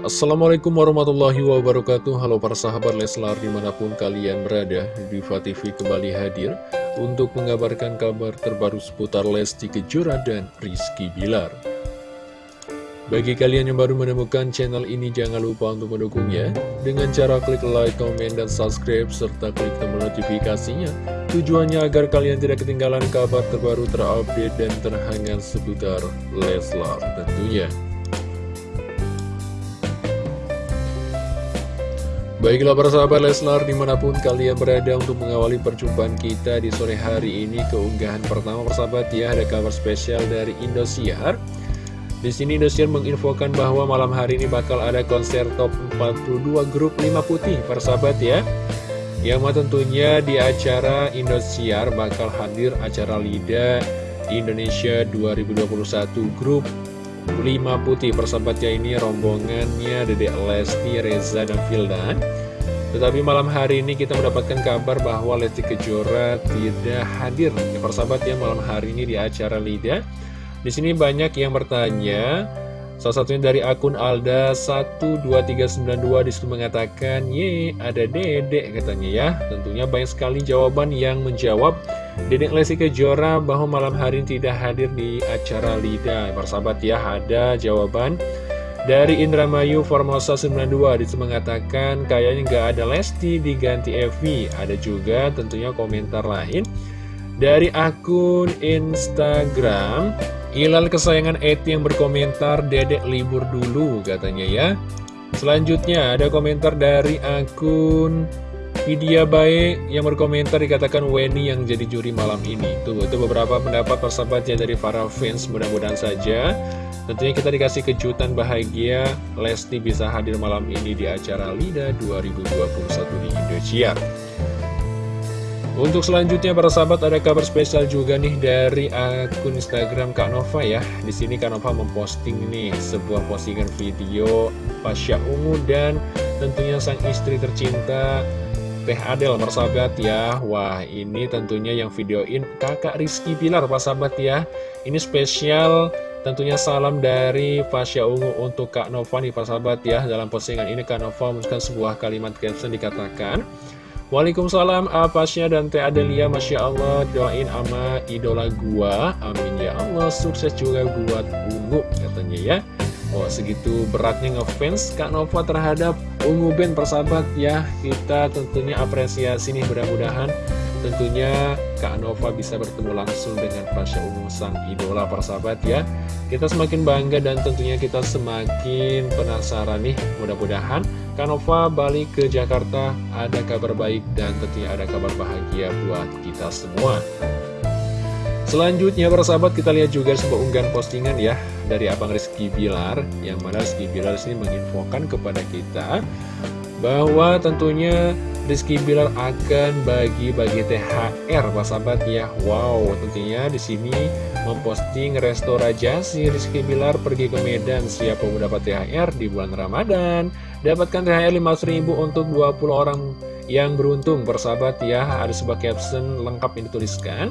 Assalamualaikum warahmatullahi wabarakatuh. Halo para sahabat Leslar di mana pun kalian berada Diva TV kembali hadir Untuk mengabarkan kabar terbaru seputar Lesti Kejora dan Rizky Bilar. Bagi kalian yang baru menemukan channel ini Jangan lupa untuk mendukungnya. Dengan cara klik like, komen, dan subscribe Serta klik tombol notifikasinya. Tujuannya agar kalian tidak ketinggalan kabar terbaru terupdate dan terhangat seputar Leslar tentunya Baiklah para sahabat Leslar di mana pun kalian berada untuk mengawali perjumpaan kita di sore hari ini keunggahan pertama persahabat ya ada kabar spesial dari Indosiar. Di sini Indosiar menginfokan bahwa malam hari ini bakal ada konser top 42 grup 5 putih persahabat ya. Yang tentunya di acara Indosiar bakal hadir acara LIDA Indonesia 2021 grup lima putih persahabatnya ini rombongannya Dedek Lesti, Reza, dan Vildan tetapi malam hari ini kita mendapatkan kabar bahwa Lesti Kejora tidak hadir. Ya persahabat ya malam hari ini di acara Lida. Di sini banyak yang bertanya. Salah satunya dari akun Alda12392 di situ mengatakan, Ye, ada dedek katanya ya. Tentunya banyak sekali jawaban yang menjawab Dedek Lesti Kejora bahwa malam hari ini tidak hadir di acara LIDA. Persahabat ya, ada jawaban dari Indramayu Formosa 92 di situ mengatakan kayaknya nggak ada Lesti diganti Evi. Ada juga tentunya komentar lain dari akun Instagram Ilal kesayangan Eti yang berkomentar Dedek libur dulu katanya ya Selanjutnya ada komentar dari akun Vidya Baik yang berkomentar dikatakan Weni yang jadi juri malam ini. Tuh itu beberapa pendapat persahabatnya dari para fans mudah-mudahan saja. Tentunya kita dikasih kejutan bahagia Lesti bisa hadir malam ini di acara LIDA 2021 di Indosiar untuk selanjutnya para sahabat ada kabar spesial juga nih dari akun Instagram Kak Nova ya. Di sini Kak Nova memposting nih sebuah postingan video Pasya Ungu dan tentunya sang istri tercinta Teh Adel sahabat ya. Wah, ini tentunya yang videoin Kakak Rizky Pilar sahabat ya. Ini spesial Tentunya salam dari Pasya Ungu untuk Kak Nova nih sahabat ya Dalam postingan ini Kak Nova menuliskan sebuah kalimat caption dikatakan Waalaikumsalam Apasya dan Teh Adelia Masya Allah doain ama idola gua Amin ya Allah sukses juga buat Ungu katanya ya Oh segitu beratnya ngefans Kak Nova terhadap Ungu Band persahabat. Ya Kita tentunya apresiasi nih mudah-mudahan Tentunya Kak Nova bisa bertemu langsung dengan Pasha Ungu sang idola persahabat ya. Kita semakin bangga dan tentunya kita semakin penasaran nih. Mudah-mudahan Kanova balik ke Jakarta, ada kabar baik dan tentunya ada kabar bahagia buat kita semua. Selanjutnya para sahabat kita lihat juga sebuah unggahan postingan ya dari Abang Rizky Bilar yang mana Rizky Bilar sini menginfokan kepada kita bahwa tentunya Rizky Bilar akan bagi-bagi THR Pak sahabat ya. Wow tentunya di sini memposting resto Rajasi Rizky Bilar pergi ke Medan. Siap mendapat THR di bulan Ramadan? Dapatkan THR 5.000 untuk 20 orang yang beruntung persahabat ya. Ada sebuah caption lengkap yang dituliskan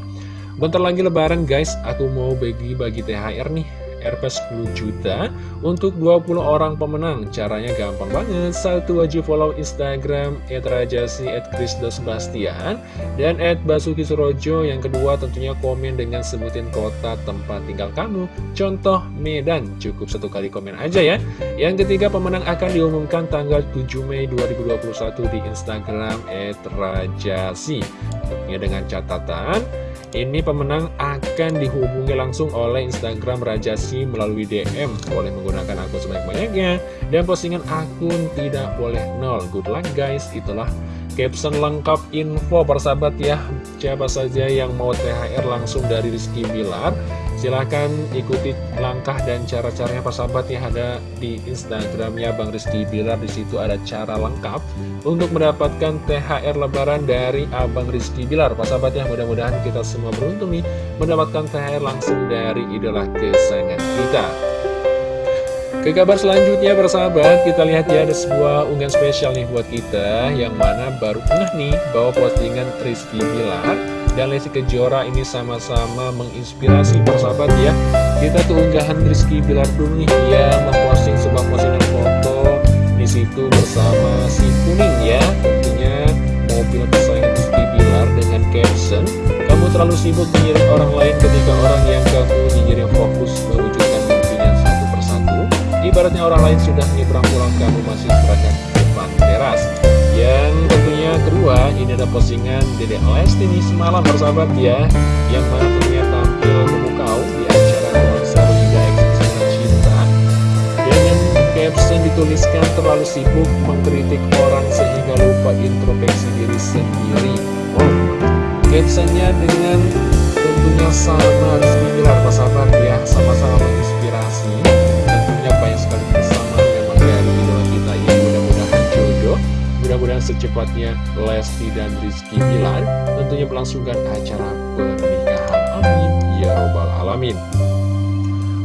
Bentar lagi lebaran guys aku mau bagi-bagi THR nih Rp 10 juta untuk 20 orang pemenang. Caranya gampang banget. Satu wajib follow Instagram @rajasi @krisdosbastian dan @basuki surojo. Yang kedua tentunya komen dengan sebutin kota tempat tinggal kamu. Contoh Medan. Cukup satu kali komen aja ya. Yang ketiga pemenang akan diumumkan tanggal 7 Mei 2021 di Instagram @rajasi. Tentunya dengan catatan ini pemenang akan dihubungi langsung oleh Instagram Rajasi melalui DM Boleh menggunakan akun sebanyak-banyaknya. Dan postingan akun tidak boleh nol. Good luck guys, itulah caption lengkap info persahabat ya. Siapa saja yang mau THR langsung dari Rizky Bilar Silahkan ikuti langkah dan cara-caranya persahabat yang ada di Instagramnya Bang Rizky Bilar. Di situ ada cara lengkap untuk mendapatkan THR Lebaran dari Abang Rizky Bilar. Persahabat ya, mudah-mudahan kita semua beruntung nih mendapatkan THR langsung dari idola kesayangan kita. Ke kabar selanjutnya persahabat, kita lihat ya ada sebuah unggahan spesial nih buat kita Yang mana baru pernah nih bawa postingan Rizky Bilar dan Lesti Kejora ini sama-sama menginspirasi persahabat ya. Kita tuh unggahan Rizky Bilar dulu nih ya memposting sebuah postingan foto itu bersama si Kuning ya. Tentunya mobil kesayangan Rizky Bilar dengan caption Kamu terlalu sibuk menyirik orang lain ketika orang yang kamu nyirik fokus mewujudkan mimpinya satu persatu. Ibaratnya orang lain sudah nyebrang pulang kamu masih berada depan teras ini ada postingan Dede Lesti ini semalam bersahabat ya. Yang mana tentunya tampil memukau di acara konser Liga Ekspresi Cinta. Dengan caption dituliskan terlalu sibuk mengkritik orang sehingga lupa introspeksi diri sendiri. Oh, captionnya dengan tentunya sama Rizky Bilar persahabat ya. Sama-sama menginspirasi Secepatnya Lesti dan Rizky Bilar tentunya melangsungkan acara pernikahan Amin Ya Robbal Alamin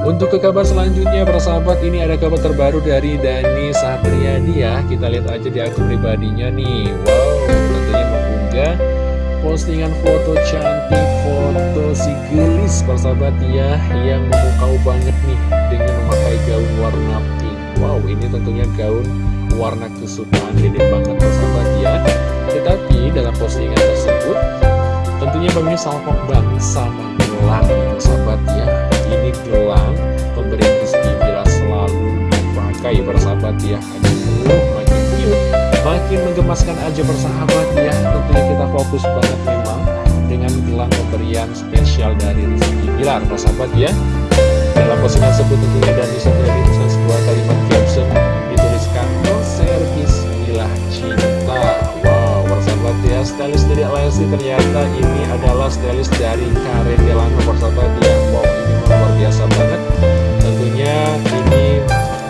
untuk ke kabar selanjutnya, persahabat, ini ada kabar terbaru dari Dani Satriadi ya. Kita lihat aja di akun pribadinya nih. Wow, tentunya mengunggah postingan foto cantik, foto si gelis, persahabat ya, yang memukau banget nih dengan memakai gaun warna pink. Wow, ini tentunya gaun warna kesukaan dede banget, persahabat ya. Tetapi dalam postingan tersebut, tentunya banyak salpok sama gelang, persahabat ya ini gelang pemberian Rizky Bila selalu dipakai bersahabat ya aduh makin cute makin menggemaskan aja bersahabat ya tentunya kita fokus banget memang dengan gelang pemberian spesial dari Rizky Bilar bersahabat ya dalam postingan tersebut tentunya dan tuliskan sebuah kalimat dari Lesti ternyata ini adalah stylist dari Karen Delano bersahabat ya wow ini luar biasa banget. Tentunya ini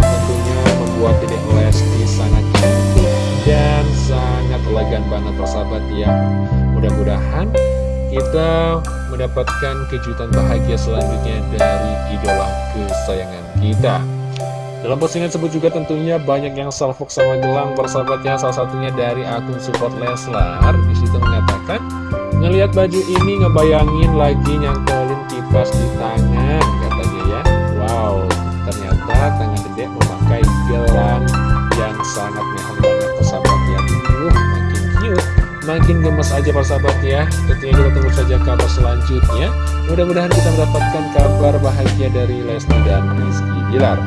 tentunya membuat Dedek Lesti sangat cantik dan sangat elegan banget persahabat ya. Mudah-mudahan kita mendapatkan kejutan bahagia selanjutnya dari idola kesayangan kita dalam postingan tersebut juga tentunya banyak yang salvok sama gelang persahabatnya salah satunya dari akun support Leslar di situ mengatakan ngelihat baju ini ngebayangin lagi nyangkolin kipas di tangan katanya ya. Wow ternyata tangan dedek memakai gelang yang sangat mewah banget persahabat ya. Makin cute. Makin gemes aja persahabat ya. Tentunya kita tunggu saja kabar selanjutnya mudah-mudahan kita mendapatkan kabar bahagia dari Lesti dan Rizky Bilar.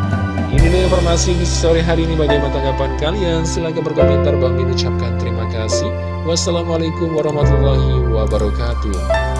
Ini informasi di sore hari ini. Bagaimana tanggapan kalian? Silahkan berkomentar. Bang ucapkan terima kasih. Wassalamualaikum warahmatullahi wabarakatuh